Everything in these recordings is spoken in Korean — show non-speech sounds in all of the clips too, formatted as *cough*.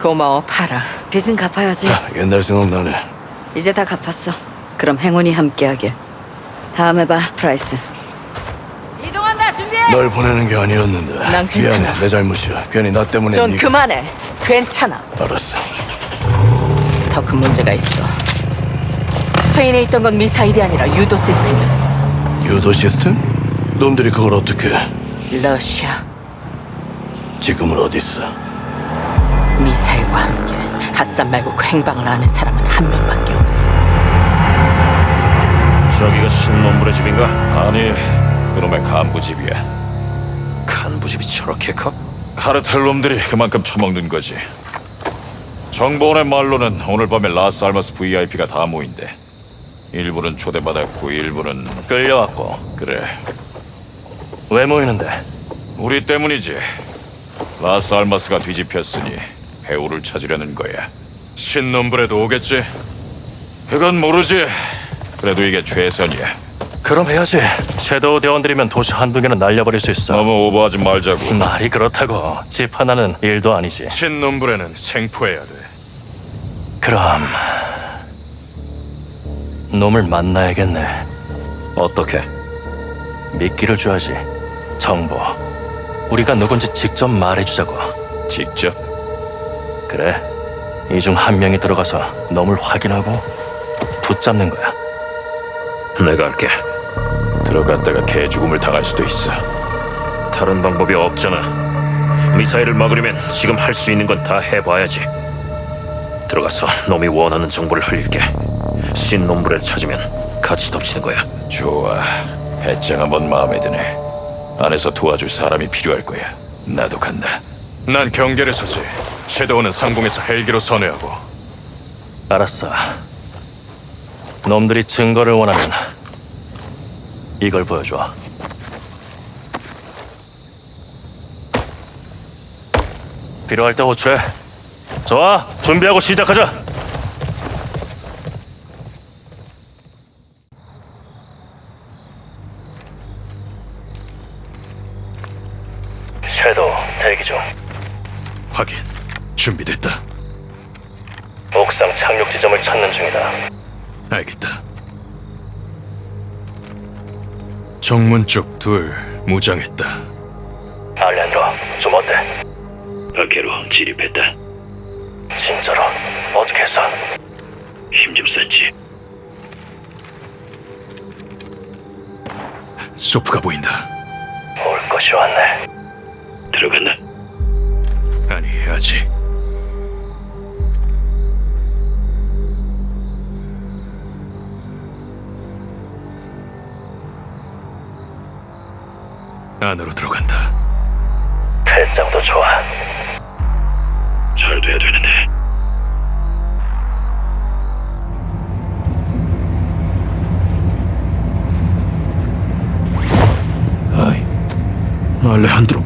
고마워 팔아. 빚은 갚아야지. 아, 옛날 생각나네. 이제 다 갚았어. 그럼 행운이 함께하길. 다음에 봐, 프라이스. 이동한다, 준비해. 널 보내는 게 아니었는데. 난 괜찮아. 미안해, 내 잘못이야. 괜히 나 때문에 존 네가- 그만해. 괜찮아. 알았어. 더 큰 문제가 있어. 스페인에 있던 건 미사일이 아니라 유도 시스템이었어. 유도 시스템? 놈들이 그걸 어떻게? 러시아 지금은 어디 있어? 미사일과 함께 핫산 말고 그 행방을 아는 사람은 한 명밖에 없어. 저기가 신놈물의 집인가? 아니, 그놈의 간부 집이야. 간부 집이 저렇게 커? 카르텔 놈들이 그만큼 처먹는 거지. 정보원의 말로는 오늘 밤에 라스 알마스 VIP가 다 모인대. 일부는 초대받았고 일부는 끌려왔고. 그래. 왜 모이는데? 우리 때문이지. 라스 알마스가 뒤집혔으니 배우를 찾으려는 거야. 신놈불에도 오겠지? 그건 모르지. 그래도 이게 최선이야. 그럼 해야지. 섀도우 대원들이면 도시 한두 개는 날려버릴 수 있어. 너무 오버하지 말자고. 말이 그렇다고. 집 하나는 일도 아니지. 신놈불에는 생포해야 돼. 그럼 놈을 만나야겠네. 어떻게? 미끼를 줘야지. 정보. 우리가 누군지 직접 말해주자고. 직접? 그래. 이 중 한 명이 들어가서 놈을 확인하고 붙잡는 거야. 내가 할게. 들어갔다가 개 죽음을 당할 수도 있어. 다른 방법이 없잖아. 미사일을 막으려면 지금 할 수 있는 건 다 해봐야지. 들어가서 놈이 원하는 정보를 흘릴게. 신놈불을 찾으면 같이 덮치는 거야. 좋아. 배짱 한번 마음에 드네. 안에서 도와줄 사람이 필요할 거야. 나도 간다. 난 경계를 서지. 섀도우는 상공에서 헬기로 선회하고. 알았어. 놈들이 증거를 원하면 이걸 보여줘. 필요할 때 호출해. 좋아, 준비하고 시작하자. 섀도우 대기 중. 확인. 준비됐다. 옥상 착륙 지점을 찾는 중이다. 알겠다. 정문 쪽 둘 무장했다. 알렌드로 좀 어때? 밖으로 진입했다. 진짜로 어떻게 했어? 힘 좀 썼지. 소프가 보인다. 올 것이 왔네. 들어갔나? 아니 아직. 안으로 들어간다. 배짱도 좋아. 잘 돼야 되는데. 아이, 알레한드로,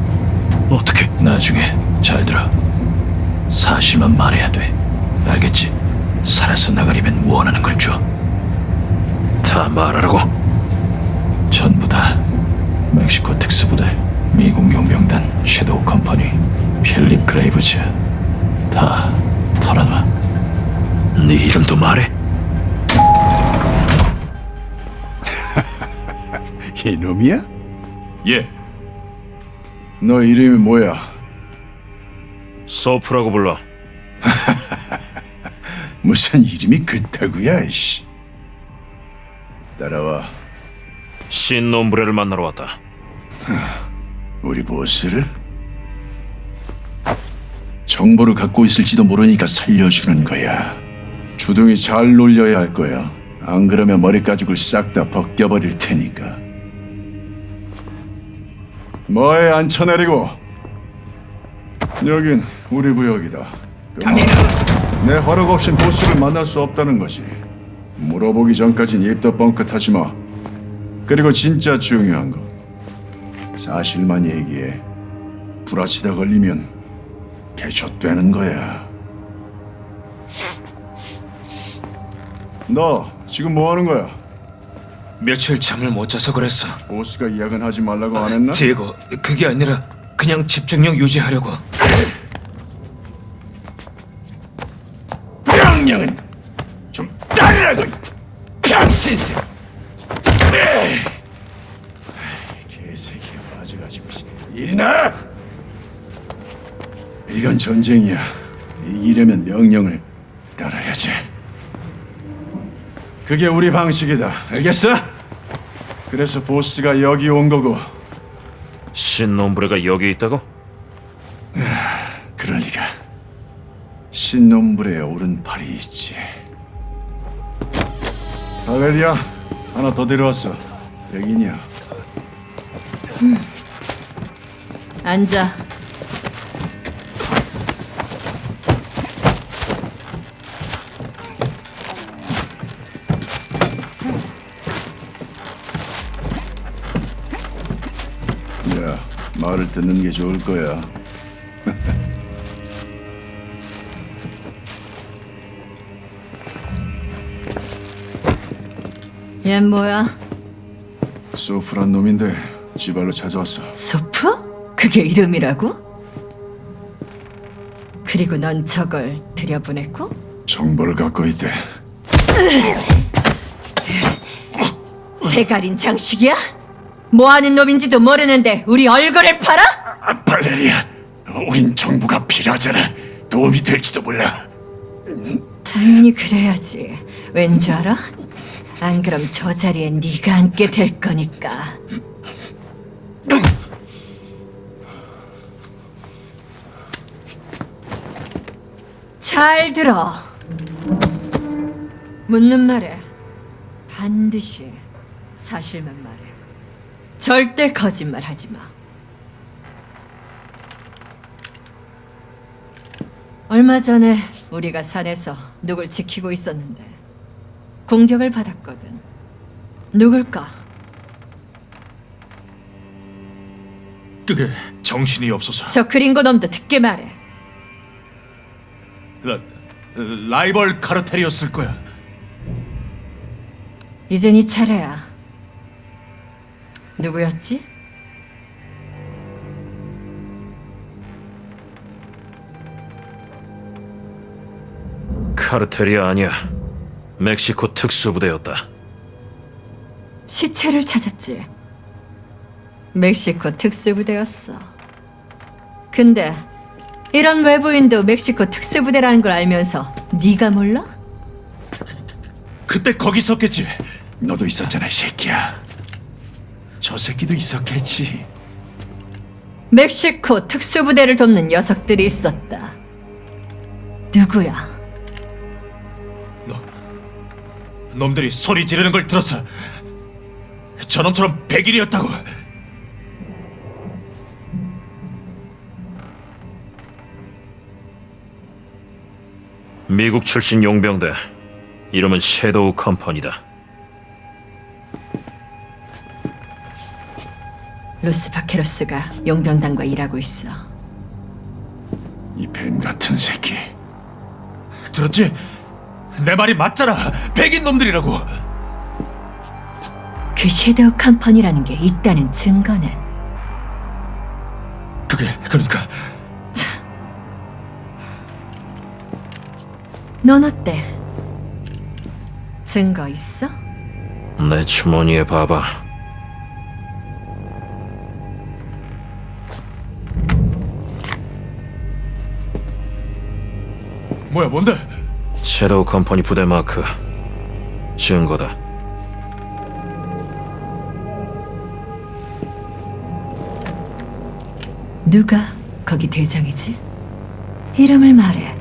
어떻게? 나중에 잘 들어. 사실만 말해야 돼. 알겠지? 살아서 나가려면 원하는 걸 줘. 다 말하라고. 전부 다. 멕시코 특수부대, 미국 용병단, 섀도우 컴퍼니, 필립 그레이브즈 다 털어놔. 네 이름도 말해. *laughs* 이놈이야? 예, 너 이름이 뭐야? 소프라고 불러. *laughs* 무슨 이름이 그따구야, 이씨. 따라와. 신놈브레를 만나러 왔다. 우리 보스를? 정보를 갖고 있을지도 모르니까 살려주는 거야. 주둥이 잘 놀려야 할 거야. 안 그러면 머리 가죽을 싹 다 벗겨버릴 테니까. 뭐에 앉혀내리고? 여긴 우리 구역이다. 내 허락 없인 보스를 만날 수 없다는 거지. 물어보기 전까진 입도 뻥끗하지 마. 그리고 진짜 중요한 거. 사실만 얘기해. 부라치다 걸리면 개좆되는 거야. 너 지금 뭐 하는 거야? 며칠 잠을 못 자서 그랬어. 보스가 야근하지 말라고 안 했나? 디에고, 그게 아니라 그냥 집중력 유지하려고. 명령은 좀 따르라고 이 병신새 에이, 개새끼가 빠져가지고 일이나 이건 전쟁이야 이기려면 명령을 따라야지 그게 우리 방식이다 알겠어? 그래서 보스가 여기 온 거고 신놈브레가 여기 있다고? 그럴 리가. 신놈불의 오른팔이 있지. 바벨리야, 하나 더 데려왔어. 백인이야. 앉아. 말을 듣는 게 좋을 거야. *laughs* 얜 뭐야? 소프란 놈인데 지발로 찾아왔어. 소프? 그게 이름이라고? 그리고 넌 저걸 들여보냈고? 정보를 갖고 있대. 대가린 장식이야? 뭐하는 놈인지도 모르는데 우리 얼굴을 팔아? 아, 발레리아, 우린 정부가 필요하잖아. 도움이 될지도 몰라. 당연히 그래야지. 왠 줄 알아? 안 그럼 저 자리에 네가 앉게 될 거니까. 잘 들어. 묻는 말에 반드시 사실만 말해. 절대 거짓말 하지 마. 얼마 전에 우리가 산에서 누굴 지키고 있었는데 공격을 받았거든. 누굴까? 그게 정신이 없어서 저 그린고 놈도 듣게 말해. 라, 라이벌 카르텔이었을 거야. 이제 네 차례야. 누구였지? 카르텔이 아니야. 멕시코 특수부대였다. 시체를 찾았지. 멕시코 특수부대였어. 근데 이런 외부인도 멕시코 특수부대라는 걸 알면서 네가 몰라? 그때 거기 있었겠지. 너도 있었잖아, 이 새끼야. 저 새끼도 있었겠지. 멕시코 특수부대를 돕는 녀석들이 있었다. 누구야? 놈들이 소리 지르는 걸 들었어. 저놈처럼 백일이었다고. 미국 출신 용병대. 이름은 섀도우 컴퍼니다. 로스 바케로스가 용병단과 일하고 있어. 이 뱀 같은 새끼. 들었지? 내 말이 맞잖아. 백인 놈들이라고. 그 섀도우 컴퍼니라는 게 있다는 증거는 그게 그러니까 넌 어때? 증거 있어? 내 주머니에 봐봐. 뭐야 뭔데? 섀도우 컴퍼니 부대 마크. 증거다. 누가 거기 대장이지? 이름을 말해.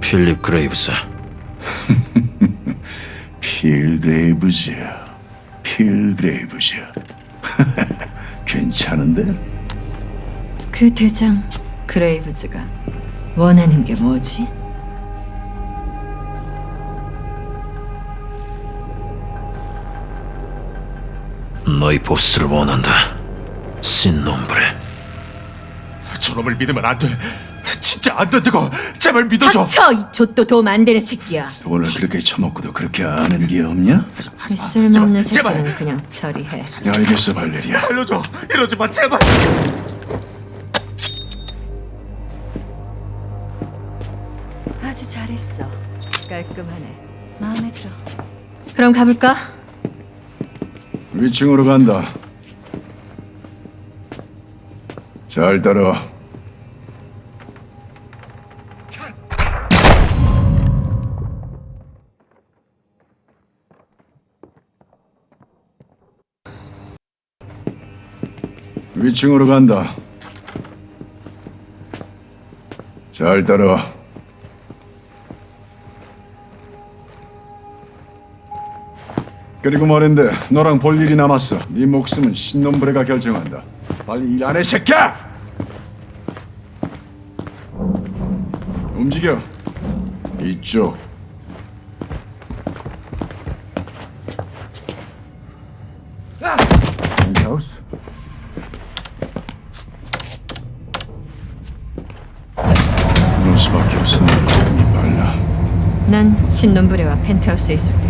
필립 그레이브스. *laughs* 필그레이브즈. 필그레이브즈. *laughs* 괜찮은데? 그 대장 그레이브즈가 원하는 게 뭐지? 너희 보스를 원한다. 신놈브레. 저놈을 믿으면 안 돼. 진짜 안 돼, 뜨거. 제발 믿어줘. 닥쳐, 이 좆도 도움 안 되는 새끼야. 원래 그렇게 처먹고도 그렇게 아는 게 없냐? 이 쓸모없는 제발, 새끼는 그냥 처리해. 야, 알겠어, 발레리아. 살려줘. 이러지 마, 제발. 아주 잘했어. 깔끔하네. 마음에 들어. 그럼 가볼까? 위층으로 간다. 잘 따라와. 위층으로 간다. 잘 따라와. 그리고 말인데 너랑 볼 일이 남았어. 네 목숨은 신놈브레가 결정한다. 빨리 일 안 해, 새끼야! 움직여. 이쪽. 신놈부레와 펜트하우스에 있을게.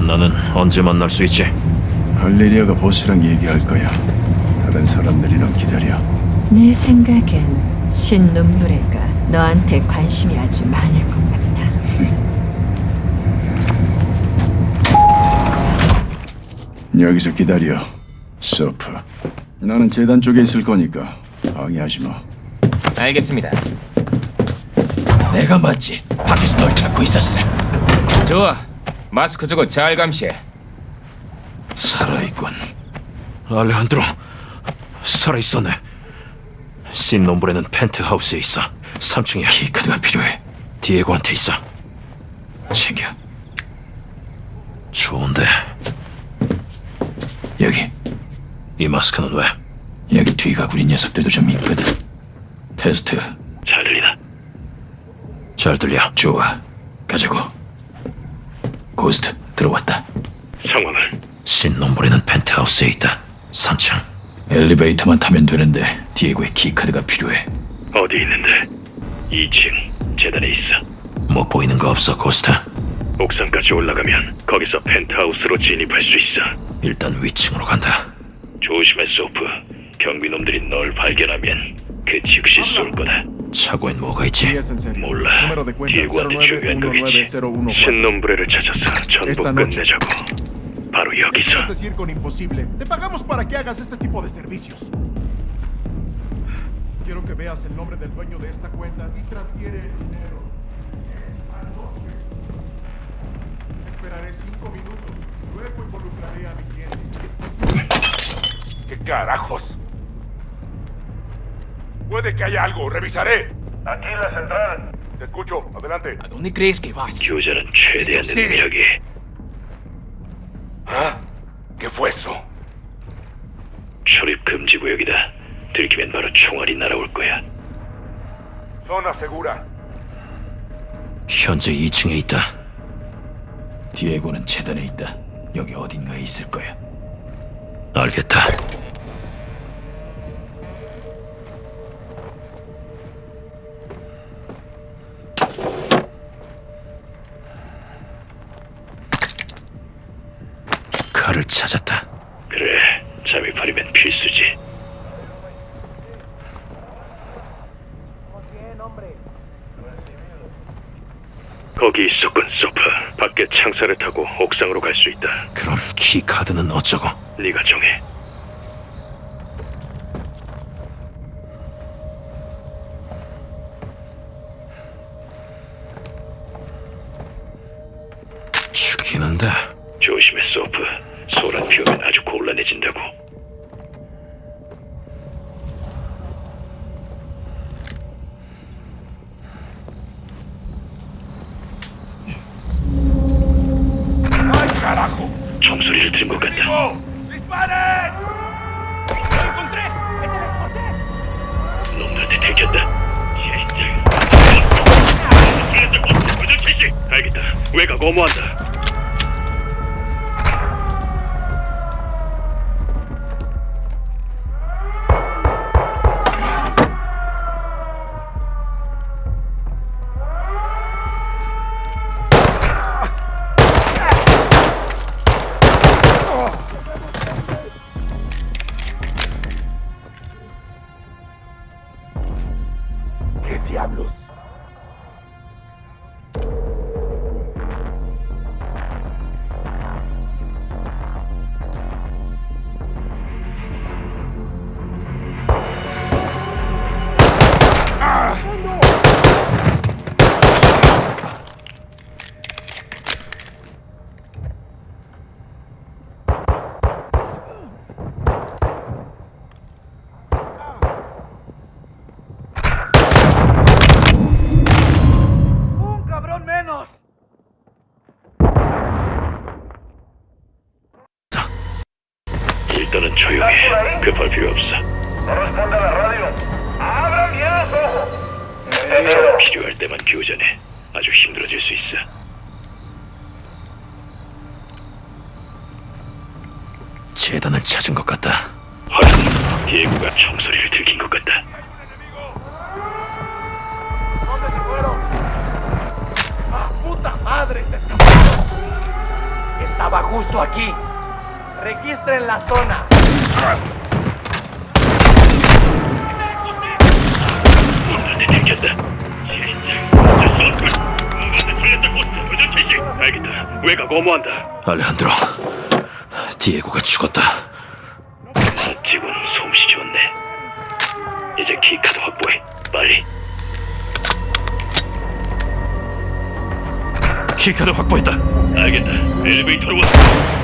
나는 언제 만날 수 있지? 할레리아가 보스랑 얘기할 거야. 다른 사람들이는 기다려. 내 생각엔 신놈부레가 너한테 관심이 아주 많을 것 같아. *laughs* 여기서 기다려. 서프. 나는 재단 쪽에 있을 거니까 방해하지 마. 알겠습니다. 내가 맞지. 밖에서 널 찾고 있었어. 좋아. 마스크 주고 잘 감시해. 살아있군. 알레한드로 살아있었네. 신nom브레는 펜트하우스에 있어. 3층이야. 키카드가 필요해. 디에고한테 있어. 챙겨. 좋은데 여기. 이 마스크는 왜? 여기 뒤가 구린 녀석들도 좀 있거든. 테스트. 잘 들려. 좋아. 가자고. 고스트 들어왔다. 상황은? 신 놈브레는 펜트하우스에 있다. 3층. 엘리베이터만 타면 되는데 디에고의 keycard가 필요해. 어디 있는데? 2층 재단에 있어. 뭐 보이는 거 없어, 고스트? 옥상까지 올라가면 거기서 펜트하우스로 진입할 수 있어. 일단 위층으로 간다. 조심해, 소프. 경비놈들이 널 발견하면 그 즉시 쏠 거다. 차고엔 뭐가 있지? 몰라. 디에고한테 중요한 거겠지. 신nom브레를 찾아서 전부 끝내자고. 바로 Es 여기서. decir, con imposible. Te pagamos para que hagas este tipo de servicios. Quiero que veas el nombre del dueño de esta cuenta y transfiere el dinero. Anoche. Esperaré cinco minutos. Luego involucraré a mi cliente. ¿Qué carajos? Puede que haya algo, revisaré. Aquí la central. Te escucho, adelante. ¿A dónde crees que vas? 교전은 최대한 능력이. ¿Ah? ¿Qué fue eso? 출입 금지 구역이다. 들키면 바로 총알이 날아올 거야. Zona segura. 현재 2층에 있다. 디에고는 재단에 있다. 여기 어딘가에 있을 거야. 알겠다. 키 카드는 어쩌고? 네가 정해. 죽이는데. 조심해, 소프. 소란 피우면 아주 곤란해진다고. 급할 필요 없어. 필요할 때만 교전해. 아주 힘들어질 수 있어. 재단을 찾은 것 같다. 헐, 디에고가 총소리를 들킨 것 같다. ¡Puta madre! Se escapó. Estaba justo aquí. Registren la zona. 알레한드로, 디에고가 죽었다. 멋지군, 솜씨 좋네. 이제 키카드 확보해. 빨리. 키카드 확보했다. 알겠다. 엘리베이터로 와.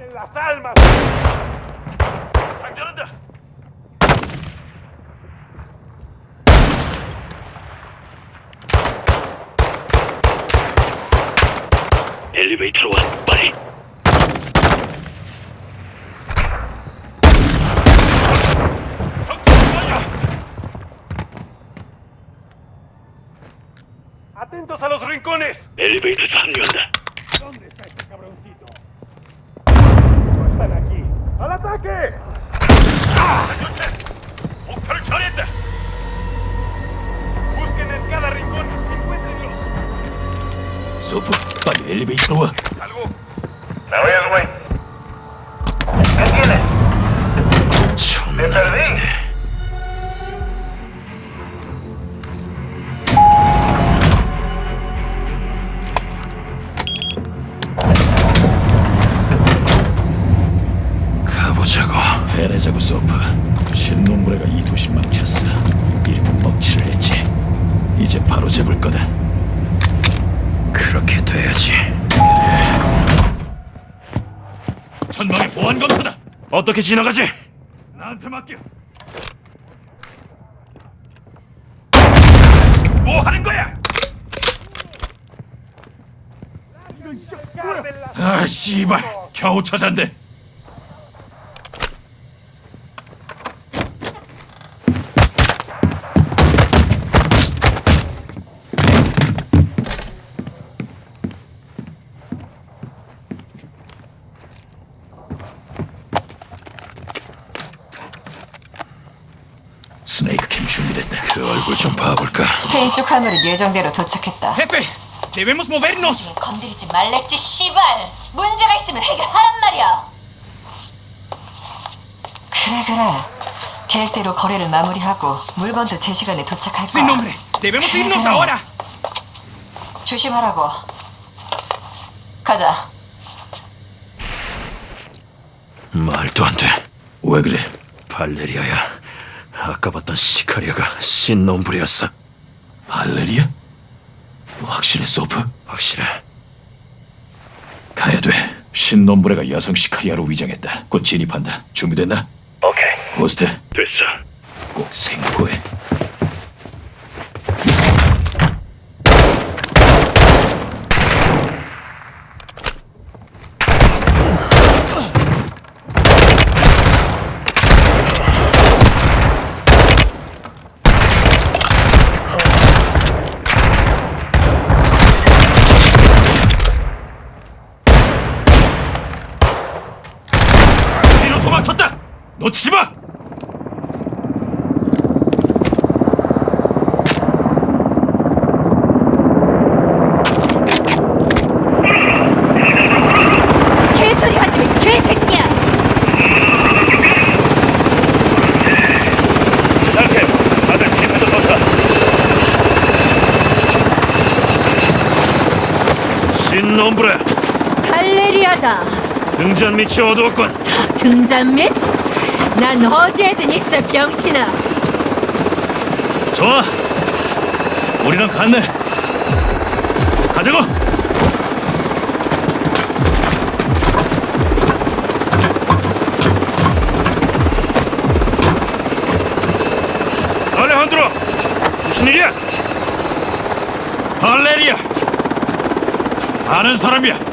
¡Vamos el cártel Las Almas! ¡Sangrando! 엘리베이터로 와. 빨리. ¡Atentos a los rincones! 엘리 소프, 빨리 엘리베이터로 와. 존나 멋지네. 가보자고. 해내자고 소프. 신놈부레가 이 도시 망쳤어. 이름은 멍치를 했지. 이제 바로 잡을 거다. 그렇게 돼야지. 전방에 보안 검사다. 어떻게 지나가지? 나한테 맡겨. 뭐 하는 거야? 아 씨발 겨우 찾았네 스네이크 캠 준비됐네 그 얼굴 좀 봐볼까 스페인 쪽 화물은 예정대로 도착했다. Jefe, debemos movernos. 지금 건드리지 말랬지 씨발. 문제가 있으면 해결하란 말이야. 그래 그래. 계획대로 거래를 마무리하고 물건도 제 시간에 도착할 Sin 거야. nombre. Debemos irnos 그래. ahora. 조심하라고. 가자. 말도 안 돼. 왜 그래? 발레리아야. 아까 봤던 시카리아가 신놈부리였어. 발레리아? 확실해, 소프? 확실해. 가야 돼. 신놈부레가 여성 시카리아로 위장했다. 곧 진입한다. 준비됐나? 오케이. 고스트. 됐어. 꼭 생고해. 놈브레 발레리아다. 등잔 밑이 어두웠군. 다 등잔 밑? 난 어디에든 있어 병신아. 좋아. 우리랑 갔네 가자고. 아는 사람이야.